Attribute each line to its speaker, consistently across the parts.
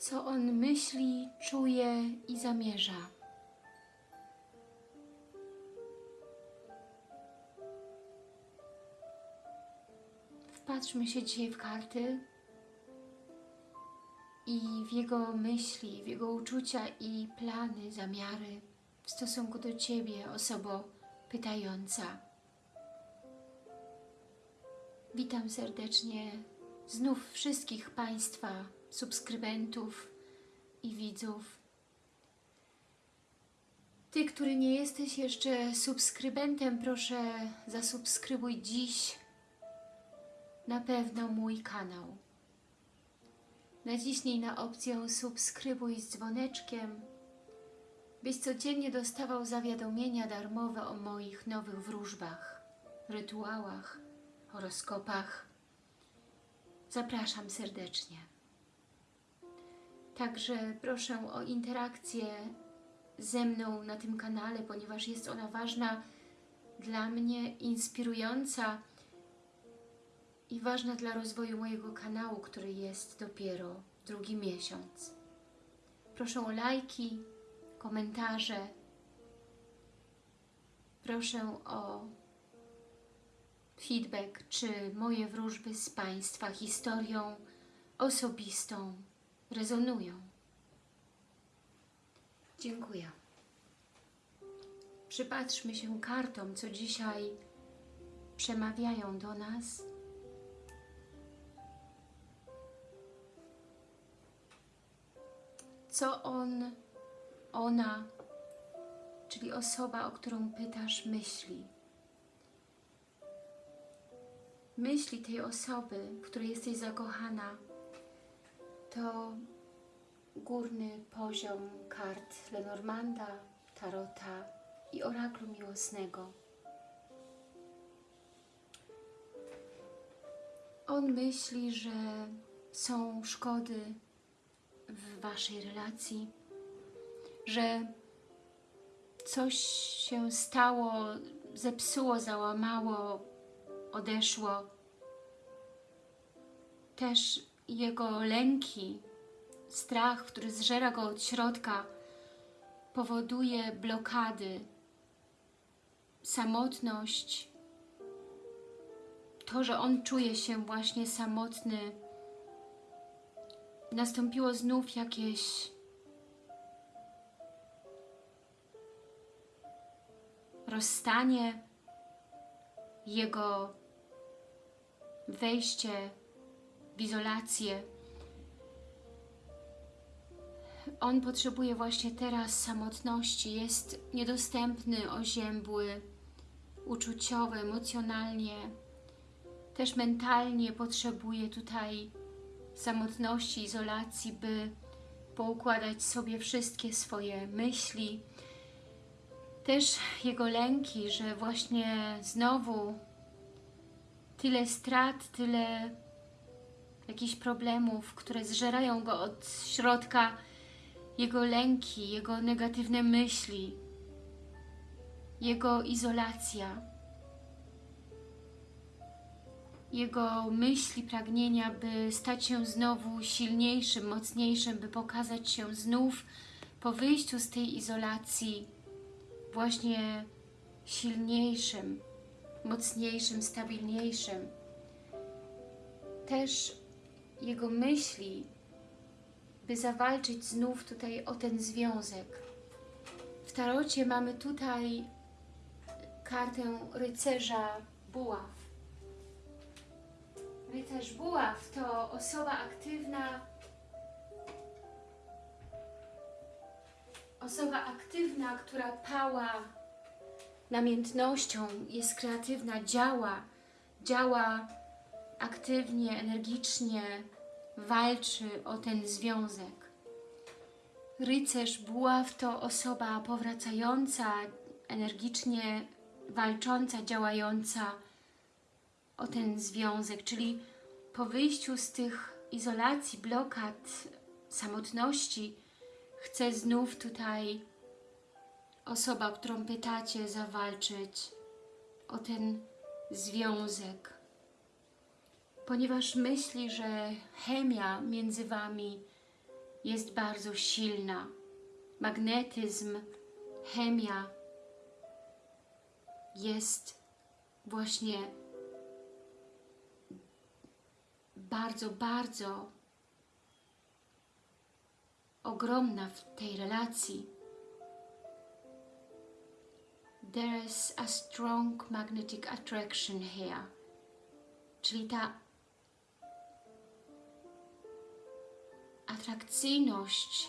Speaker 1: co on myśli, czuje i zamierza. Wpatrzmy się dzisiaj w karty i w jego myśli, w jego uczucia i plany, zamiary w stosunku do Ciebie, osobo pytająca. Witam serdecznie znów wszystkich Państwa, subskrybentów i widzów. Ty, który nie jesteś jeszcze subskrybentem, proszę zasubskrybuj dziś na pewno mój kanał. Naciśnij na opcję subskrybuj z dzwoneczkiem, byś codziennie dostawał zawiadomienia darmowe o moich nowych wróżbach, rytuałach, horoskopach. Zapraszam serdecznie. Także proszę o interakcję ze mną na tym kanale, ponieważ jest ona ważna dla mnie, inspirująca i ważna dla rozwoju mojego kanału, który jest dopiero drugi miesiąc. Proszę o lajki, komentarze. Proszę o feedback, czy moje wróżby z Państwa historią osobistą rezonują. Dziękuję. Przypatrzmy się kartom, co dzisiaj przemawiają do nas. Co on, ona, czyli osoba, o którą pytasz, myśli. Myśli tej osoby, w której jesteś zakochana, to górny poziom kart Lenormanda, Tarota i Oraklu Miłosnego. On myśli, że są szkody w Waszej relacji, że coś się stało, zepsuło, załamało, odeszło. Też jego lęki, strach, który zżera go od środka, powoduje blokady, samotność, to, że on czuje się właśnie samotny, nastąpiło znów jakieś rozstanie, jego wejście w izolację. On potrzebuje właśnie teraz samotności, jest niedostępny, oziębły, uczuciowy, emocjonalnie, też mentalnie potrzebuje tutaj samotności, izolacji, by poukładać sobie wszystkie swoje myśli. Też jego lęki, że właśnie znowu tyle strat, tyle jakichś problemów, które zżerają go od środka, jego lęki, jego negatywne myśli, jego izolacja, jego myśli, pragnienia, by stać się znowu silniejszym, mocniejszym, by pokazać się znów po wyjściu z tej izolacji właśnie silniejszym, mocniejszym, stabilniejszym. Też jego myśli, by zawalczyć znów tutaj o ten związek. W tarocie mamy tutaj kartę rycerza buław. Rycerz buław to osoba aktywna, osoba aktywna, która pała namiętnością, jest kreatywna, działa, działa aktywnie, energicznie, walczy o ten związek. Rycerz buław to osoba powracająca, energicznie walcząca, działająca o ten związek, czyli po wyjściu z tych izolacji, blokad, samotności, chce znów tutaj osoba, którą pytacie, zawalczyć o ten związek. Ponieważ myśli, że chemia między Wami jest bardzo silna. Magnetyzm, chemia jest właśnie bardzo, bardzo ogromna w tej relacji. There is a strong magnetic attraction here. Czyli ta atrakcyjność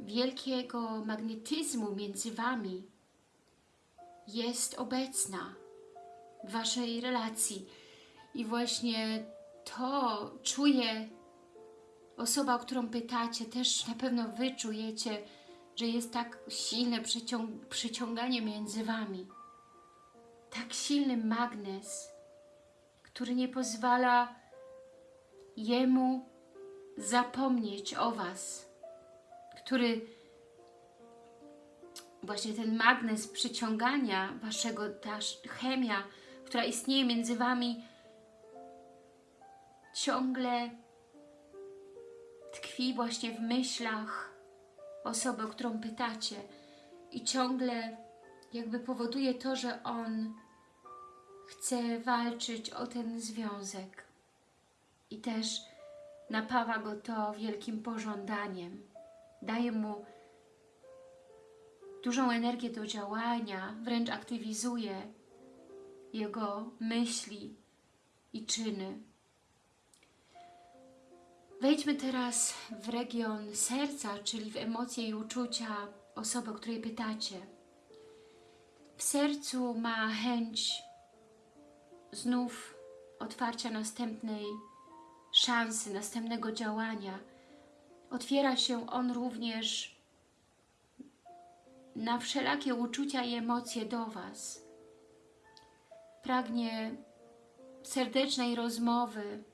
Speaker 1: wielkiego magnetyzmu między Wami jest obecna w Waszej relacji. I właśnie to czuje osoba, o którą pytacie, też na pewno Wy czujecie, że jest tak silne przyciąg przyciąganie między Wami. Tak silny magnes, który nie pozwala Jemu zapomnieć o Was, który właśnie ten magnes przyciągania Waszego, ta chemia, która istnieje między Wami, ciągle tkwi właśnie w myślach osoby, o którą pytacie. I ciągle jakby powoduje to, że on chce walczyć o ten związek i też napawa go to wielkim pożądaniem. Daje mu dużą energię do działania, wręcz aktywizuje jego myśli i czyny. Wejdźmy teraz w region serca, czyli w emocje i uczucia osoby, o której pytacie. W sercu ma chęć znów otwarcia następnej szansy, następnego działania. Otwiera się on również na wszelakie uczucia i emocje do Was. Pragnie serdecznej rozmowy,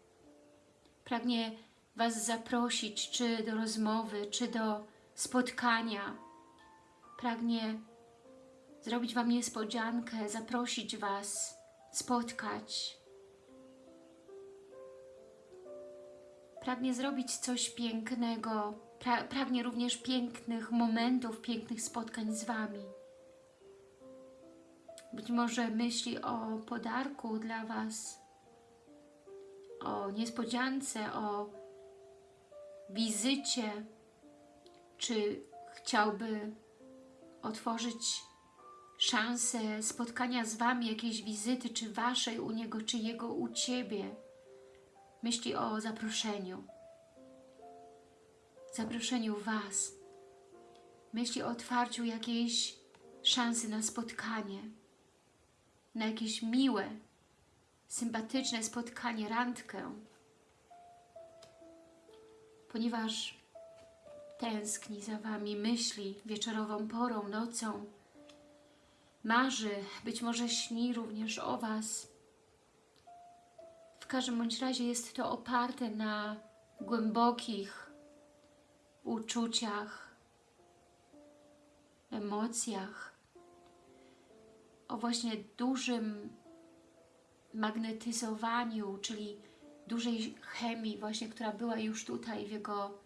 Speaker 1: pragnie Was zaprosić, czy do rozmowy, czy do spotkania. Pragnie zrobić Wam niespodziankę, zaprosić Was, spotkać. Pragnie zrobić coś pięknego, pra pragnie również pięknych momentów, pięknych spotkań z Wami. Być może myśli o podarku dla Was, o niespodziance, o wizycie, czy chciałby otworzyć szansę spotkania z Wami, jakiejś wizyty, czy Waszej u Niego, czy Jego u Ciebie. Myśli o zaproszeniu. Zaproszeniu Was. Myśli o otwarciu jakiejś szansy na spotkanie. Na jakieś miłe, sympatyczne spotkanie, randkę ponieważ tęskni za Wami, myśli wieczorową porą, nocą, marzy, być może śni również o Was. W każdym bądź razie jest to oparte na głębokich uczuciach, emocjach, o właśnie dużym magnetyzowaniu, czyli dużej chemii właśnie, która była już tutaj w jego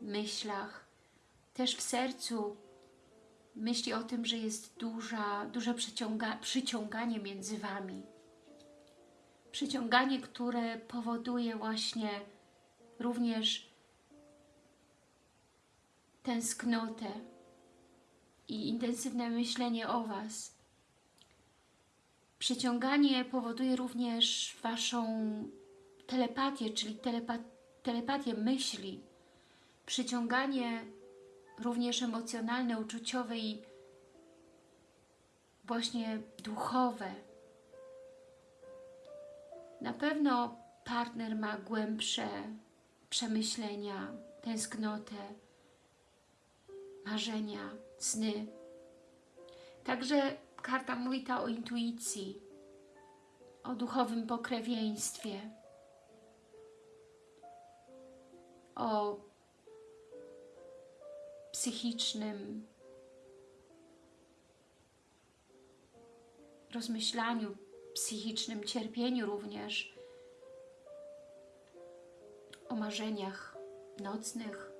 Speaker 1: myślach. Też w sercu myśli o tym, że jest duża, duże przyciąga, przyciąganie między Wami. Przyciąganie, które powoduje właśnie również tęsknotę i intensywne myślenie o Was. Przyciąganie powoduje również Waszą telepatię, czyli telepa telepatię myśli, przyciąganie również emocjonalne, uczuciowe i właśnie duchowe. Na pewno partner ma głębsze przemyślenia, tęsknotę, marzenia, sny. Także karta mówi ta o intuicji, o duchowym pokrewieństwie, o psychicznym rozmyślaniu, psychicznym cierpieniu również, o marzeniach nocnych.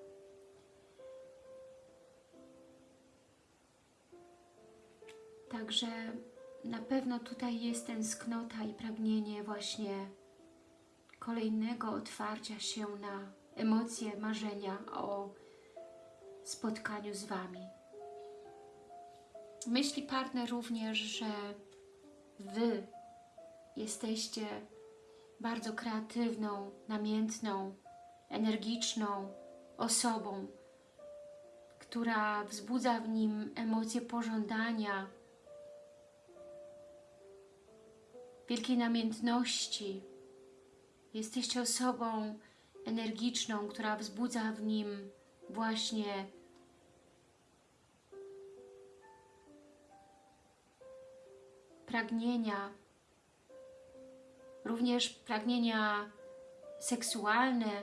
Speaker 1: Także na pewno tutaj jest tęsknota i pragnienie właśnie kolejnego otwarcia się na emocje, marzenia o spotkaniu z Wami. Myśli partner również, że Wy jesteście bardzo kreatywną, namiętną, energiczną osobą, która wzbudza w nim emocje pożądania, wielkiej namiętności. Jesteście osobą energiczną, która wzbudza w nim właśnie pragnienia, również pragnienia seksualne,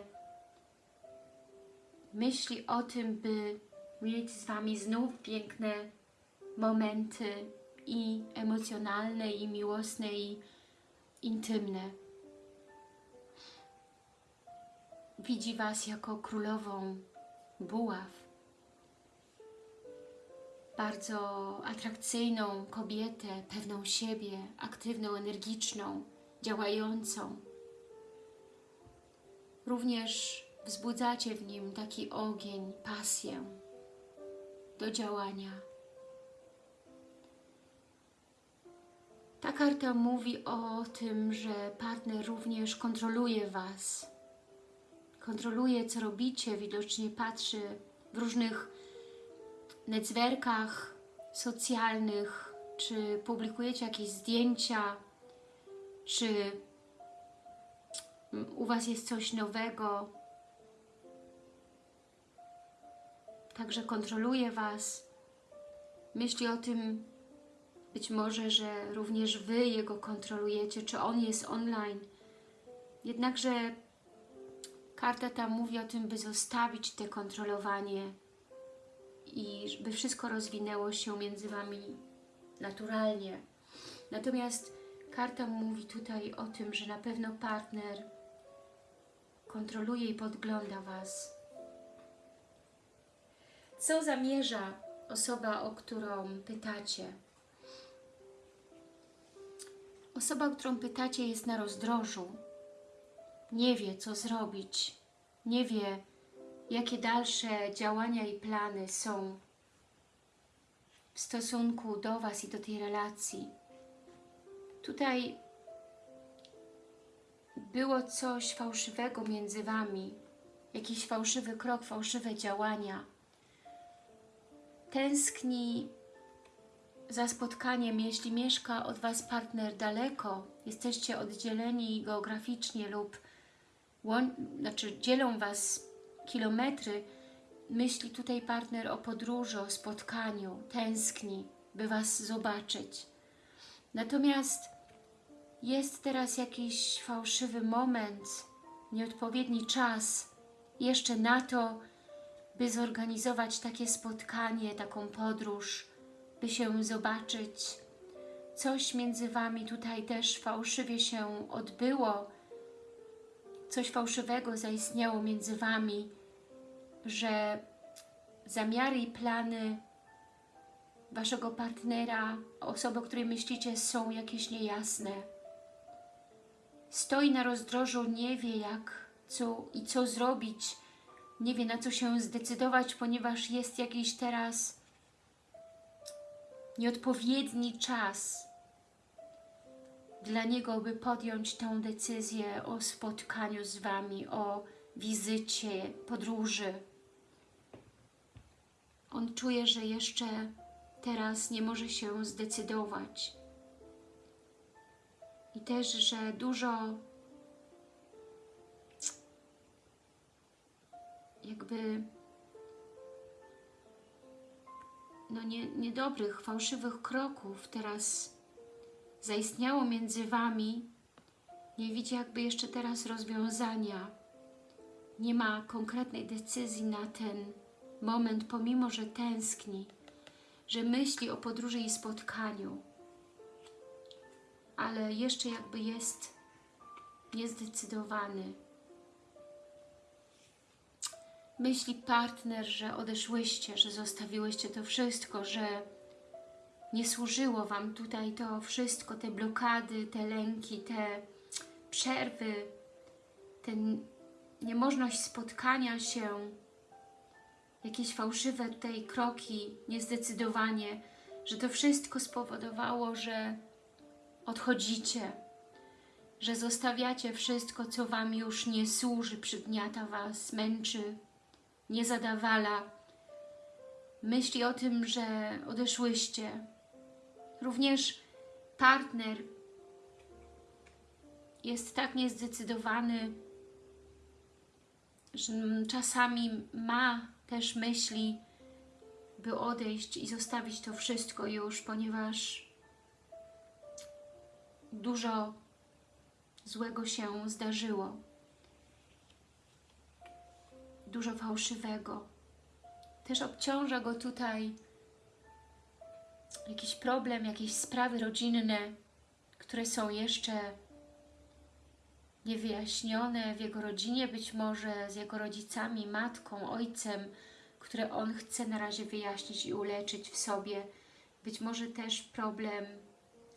Speaker 1: myśli o tym, by mieć z Wami znów piękne momenty i emocjonalne, i miłosne, i intymne. Widzi Was jako królową buław, bardzo atrakcyjną kobietę, pewną siebie, aktywną, energiczną, działającą. Również wzbudzacie w nim taki ogień, pasję do działania. Ta karta mówi o tym, że partner również kontroluje Was. Kontroluje, co robicie, widocznie patrzy w różnych netzwerkach socjalnych, czy publikujecie jakieś zdjęcia, czy u Was jest coś nowego. Także kontroluje Was. Myśli o tym, być może, że również Wy Jego kontrolujecie, czy On jest online. Jednakże karta ta mówi o tym, by zostawić te kontrolowanie i by wszystko rozwinęło się między Wami naturalnie. Natomiast karta mówi tutaj o tym, że na pewno partner kontroluje i podgląda Was. Co zamierza osoba, o którą pytacie? Osoba, o którą pytacie jest na rozdrożu. Nie wie, co zrobić. Nie wie, jakie dalsze działania i plany są w stosunku do Was i do tej relacji. Tutaj było coś fałszywego między Wami, jakiś fałszywy krok, fałszywe działania. Tęskni za spotkaniem, jeśli mieszka od Was partner daleko, jesteście oddzieleni geograficznie lub znaczy dzielą Was kilometry, myśli tutaj partner o podróży, o spotkaniu, tęskni, by Was zobaczyć. Natomiast jest teraz jakiś fałszywy moment, nieodpowiedni czas jeszcze na to, by zorganizować takie spotkanie, taką podróż, by się zobaczyć. Coś między Wami tutaj też fałszywie się odbyło, coś fałszywego zaistniało między Wami, że zamiary i plany Waszego partnera, osoby, o której myślicie, są jakieś niejasne. Stoi na rozdrożu, nie wie jak co i co zrobić, nie wie na co się zdecydować, ponieważ jest jakiś teraz nieodpowiedni czas dla niego, by podjąć tą decyzję o spotkaniu z Wami, o wizycie, podróży. On czuje, że jeszcze teraz nie może się zdecydować. I też, że dużo jakby no nie, niedobrych, fałszywych kroków teraz zaistniało między Wami, nie widzi jakby jeszcze teraz rozwiązania. Nie ma konkretnej decyzji na ten moment, pomimo, że tęskni, że myśli o podróży i spotkaniu, ale jeszcze jakby jest niezdecydowany. Myśli partner, że odeszłyście, że zostawiłyście to wszystko, że nie służyło Wam tutaj to wszystko, te blokady, te lęki, te przerwy, ten niemożność spotkania się, jakieś fałszywe tutaj kroki, niezdecydowanie, że to wszystko spowodowało, że odchodzicie, że zostawiacie wszystko, co Wam już nie służy, przygniata Was, męczy, nie zadawala. Myśli o tym, że odeszłyście. Również partner jest tak niezdecydowany, że czasami ma też myśli, by odejść i zostawić to wszystko już, ponieważ dużo złego się zdarzyło. Dużo fałszywego. Też obciąża go tutaj jakiś problem, jakieś sprawy rodzinne, które są jeszcze niewyjaśnione w jego rodzinie, być może z jego rodzicami, matką, ojcem, które on chce na razie wyjaśnić i uleczyć w sobie. Być może też problem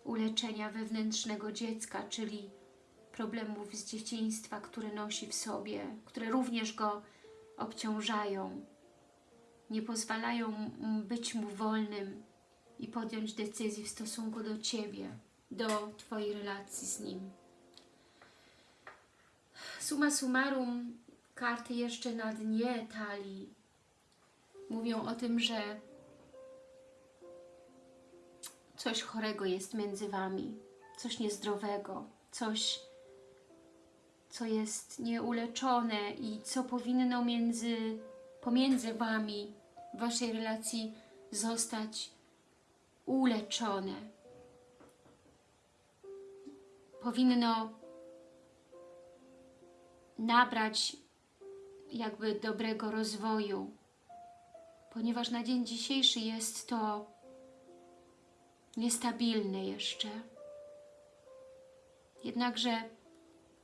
Speaker 1: uleczenia wewnętrznego dziecka, czyli problemów z dzieciństwa, które nosi w sobie, które również go obciążają, nie pozwalają być mu wolnym i podjąć decyzji w stosunku do Ciebie, do Twojej relacji z nim. Suma summarum, karty jeszcze na dnie talii mówią o tym, że coś chorego jest między Wami, coś niezdrowego, coś, co jest nieuleczone i co powinno między, pomiędzy Wami, w Waszej relacji zostać uleczone. Powinno nabrać jakby dobrego rozwoju, ponieważ na dzień dzisiejszy jest to niestabilne jeszcze. Jednakże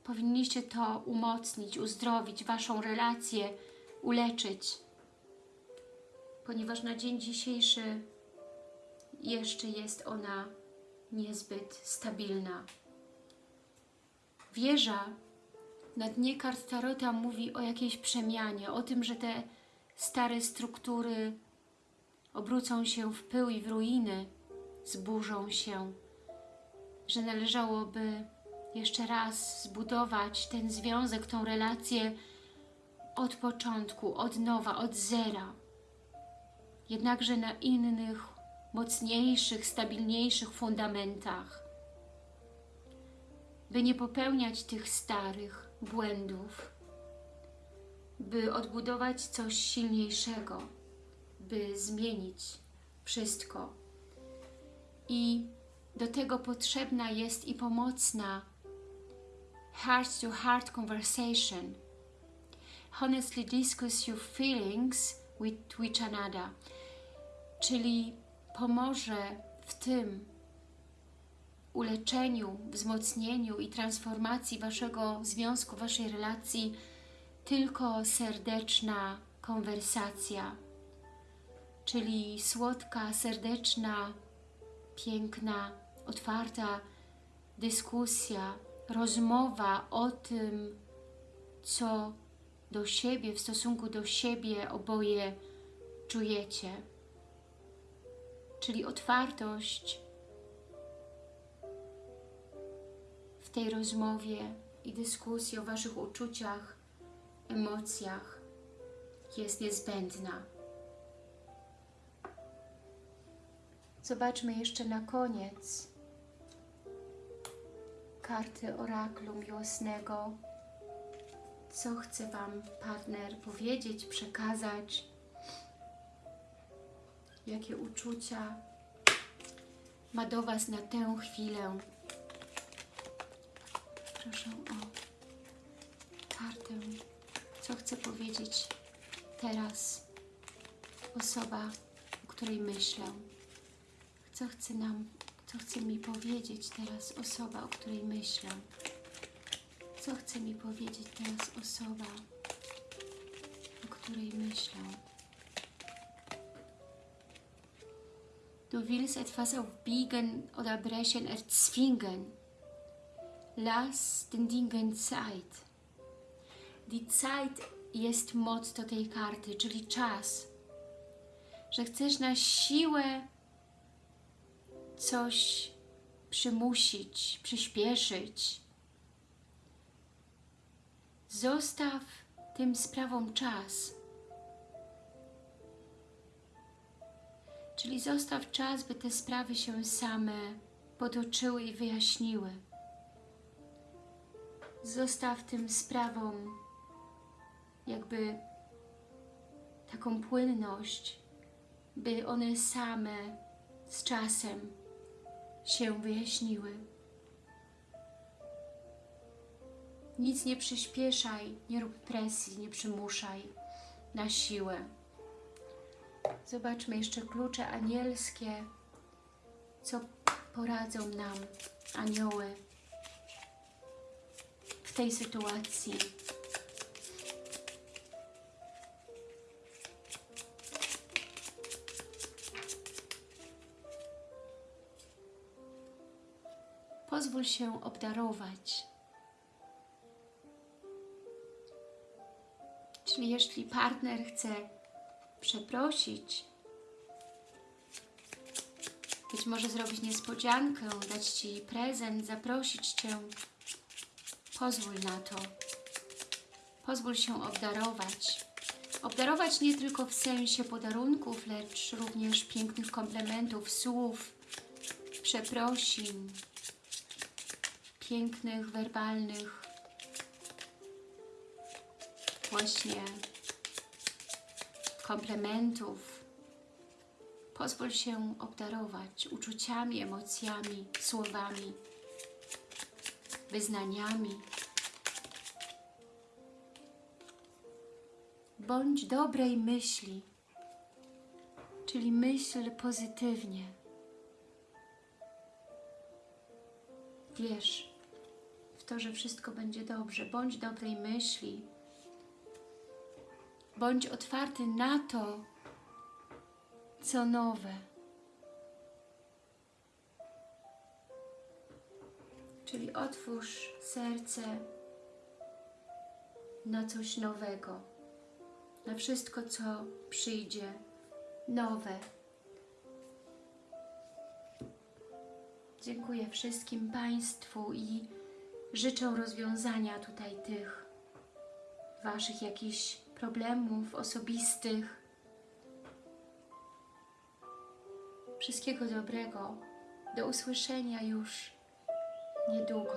Speaker 1: powinniście to umocnić, uzdrowić, Waszą relację, uleczyć, ponieważ na dzień dzisiejszy jeszcze jest ona niezbyt stabilna. Wieża na dnie kart Tarota mówi o jakiejś przemianie, o tym, że te stare struktury obrócą się w pył i w ruiny, zburzą się, że należałoby jeszcze raz zbudować ten związek, tą relację od początku, od nowa, od zera. Jednakże na innych, mocniejszych, stabilniejszych fundamentach. By nie popełniać tych starych błędów, by odbudować coś silniejszego, by zmienić wszystko. I do tego potrzebna jest i pomocna heart-to-heart -heart conversation. Honestly discuss your feelings with each another. Czyli pomoże w tym uleczeniu, wzmocnieniu i transformacji Waszego związku, Waszej relacji tylko serdeczna konwersacja, czyli słodka, serdeczna, piękna, otwarta dyskusja, rozmowa o tym, co do siebie, w stosunku do siebie oboje czujecie. Czyli otwartość w tej rozmowie i dyskusji o Waszych uczuciach, emocjach jest niezbędna. Zobaczmy jeszcze na koniec karty oraklu miłosnego. Co chce Wam partner powiedzieć, przekazać? Jakie uczucia ma do Was na tę chwilę? Proszę o kartę co chce powiedzieć teraz osoba, o której myślę. Co chce nam, co chce mi powiedzieć teraz osoba, o której myślę. Co chce mi powiedzieć teraz osoba, o której myślą. Du willst etwas aufbiegen oder brechen, erzwingen. Lass den Dingen Zeit. Die Zeit jest motto tej karty, czyli czas. Że chcesz na siłę coś przymusić, przyspieszyć. Zostaw tym sprawom czas. Czyli zostaw czas, by te sprawy się same potoczyły i wyjaśniły. Zostaw tym sprawom jakby taką płynność, by one same z czasem się wyjaśniły. Nic nie przyspieszaj, nie rób presji, nie przymuszaj na siłę. Zobaczmy jeszcze klucze anielskie, co poradzą nam anioły w tej sytuacji. Pozwól się obdarować. Czyli jeśli partner chce przeprosić, być może zrobić niespodziankę, dać Ci prezent, zaprosić Cię, pozwól na to. Pozwól się obdarować. Obdarować nie tylko w sensie podarunków, lecz również pięknych komplementów, słów, przeprosin, pięknych, werbalnych właśnie komplementów. Pozwól się obdarować uczuciami, emocjami, słowami, wyznaniami. Bądź dobrej myśli, czyli myśl pozytywnie. Wierz w to, że wszystko będzie dobrze. Bądź dobrej myśli. Bądź otwarty na to, co nowe. Czyli otwórz serce na coś nowego, na wszystko, co przyjdzie nowe. Dziękuję wszystkim Państwu i życzę rozwiązania tutaj tych Waszych jakichś problemów osobistych. Wszystkiego dobrego. Do usłyszenia już niedługo.